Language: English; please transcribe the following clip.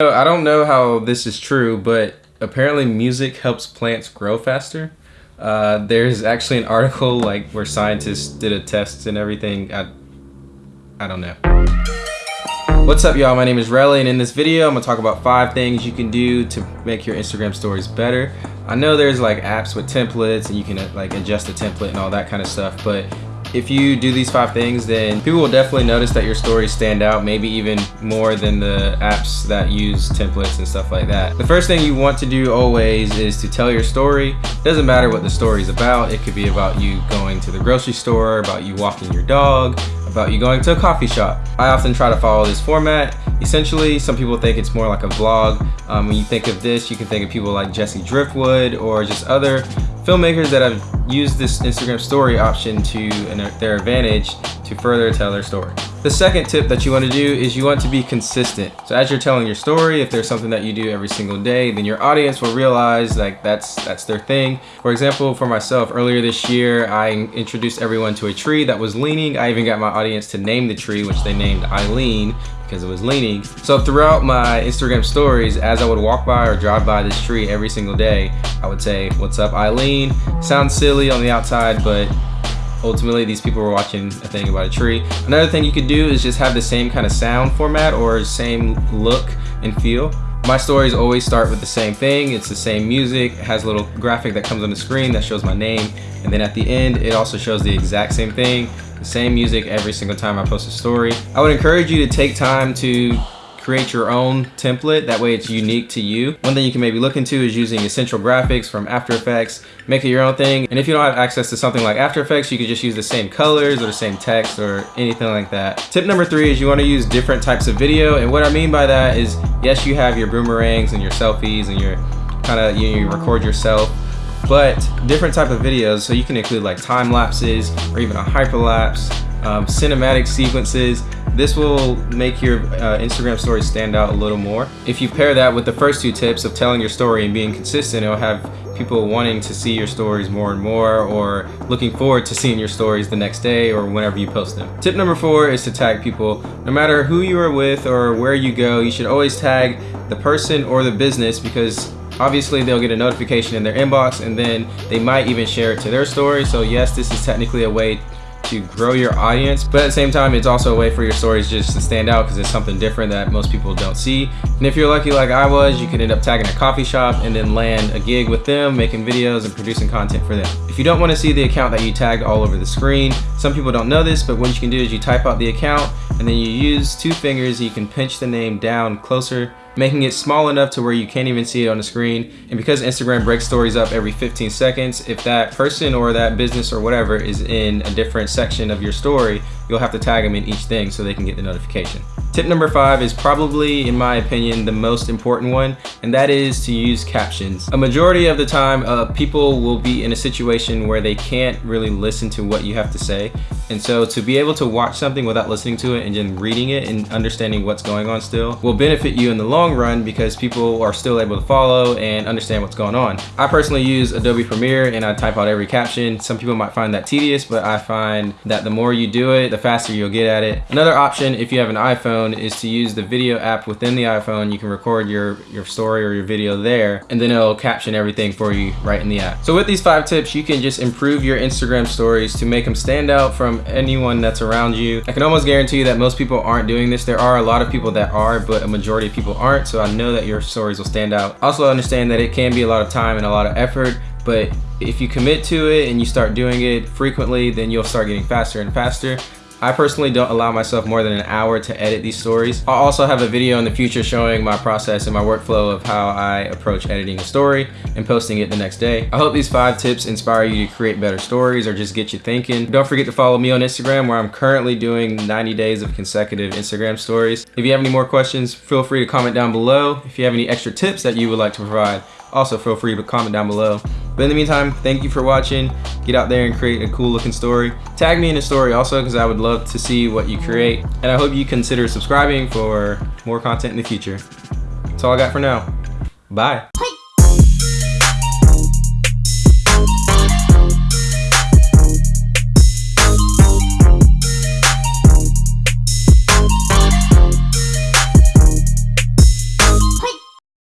I don't know how this is true, but apparently music helps plants grow faster. Uh, there's actually an article like where scientists did a test and everything. I, I don't know. What's up y'all, my name is Relly and in this video I'm gonna talk about five things you can do to make your Instagram stories better. I know there's like apps with templates and you can uh, like adjust the template and all that kind of stuff, but if you do these five things, then people will definitely notice that your stories stand out, maybe even more than the apps that use templates and stuff like that. The first thing you want to do always is to tell your story. It doesn't matter what the story is about. It could be about you going to the grocery store, about you walking your dog, about you going to a coffee shop. I often try to follow this format. Essentially, some people think it's more like a vlog. Um, when you think of this, you can think of people like Jesse Driftwood or just other filmmakers that have used this Instagram story option to their advantage to further tell their story. The second tip that you want to do is you want to be consistent. So as you're telling your story, if there's something that you do every single day, then your audience will realize like that's that's their thing. For example, for myself, earlier this year, I introduced everyone to a tree that was leaning. I even got my audience to name the tree, which they named Eileen because it was leaning. So throughout my Instagram stories, as I would walk by or drive by this tree every single day, I would say, what's up Eileen? Sounds silly on the outside, but ultimately these people were watching a thing about a tree. Another thing you could do is just have the same kind of sound format or same look and feel. My stories always start with the same thing. It's the same music, it has a little graphic that comes on the screen that shows my name. And then at the end, it also shows the exact same thing the same music every single time I post a story. I would encourage you to take time to create your own template. That way it's unique to you. One thing you can maybe look into is using essential graphics from After Effects. Make it your own thing. And if you don't have access to something like After Effects, you could just use the same colors or the same text or anything like that. Tip number three is you want to use different types of video. And what I mean by that is, yes, you have your boomerangs and your selfies and your kind of, you, you record yourself but different type of videos so you can include like time lapses or even a hyperlapse um, cinematic sequences this will make your uh, Instagram story stand out a little more if you pair that with the first two tips of telling your story and being consistent it'll have people wanting to see your stories more and more or looking forward to seeing your stories the next day or whenever you post them. Tip number four is to tag people. No matter who you are with or where you go, you should always tag the person or the business because obviously they'll get a notification in their inbox and then they might even share it to their story. So yes, this is technically a way to grow your audience but at the same time it's also a way for your stories just to stand out because it's something different that most people don't see. And if you're lucky like I was you can end up tagging a coffee shop and then land a gig with them making videos and producing content for them. If you don't want to see the account that you tagged all over the screen some people don't know this but what you can do is you type out the account and then you use two fingers you can pinch the name down closer making it small enough to where you can't even see it on the screen. And because Instagram breaks stories up every 15 seconds, if that person or that business or whatever is in a different section of your story, you'll have to tag them in each thing so they can get the notification. Tip number five is probably, in my opinion, the most important one, and that is to use captions. A majority of the time, uh, people will be in a situation where they can't really listen to what you have to say. And so to be able to watch something without listening to it and then reading it and understanding what's going on still will benefit you in the long run because people are still able to follow and understand what's going on. I personally use Adobe Premiere and I type out every caption. Some people might find that tedious, but I find that the more you do it, the faster you'll get at it. Another option, if you have an iPhone, is to use the video app within the iPhone. You can record your, your story or your video there, and then it'll caption everything for you right in the app. So with these five tips, you can just improve your Instagram stories to make them stand out anyone that's around you. I can almost guarantee you that most people aren't doing this. There are a lot of people that are, but a majority of people aren't, so I know that your stories will stand out. Also understand that it can be a lot of time and a lot of effort, but if you commit to it and you start doing it frequently, then you'll start getting faster and faster. I personally don't allow myself more than an hour to edit these stories. I'll also have a video in the future showing my process and my workflow of how I approach editing a story and posting it the next day. I hope these five tips inspire you to create better stories or just get you thinking. Don't forget to follow me on Instagram where I'm currently doing 90 days of consecutive Instagram stories. If you have any more questions, feel free to comment down below. If you have any extra tips that you would like to provide, also feel free to comment down below. But in the meantime, thank you for watching. Get out there and create a cool looking story. Tag me in a story also because I would love to see what you create. And I hope you consider subscribing for more content in the future. That's all I got for now. Bye.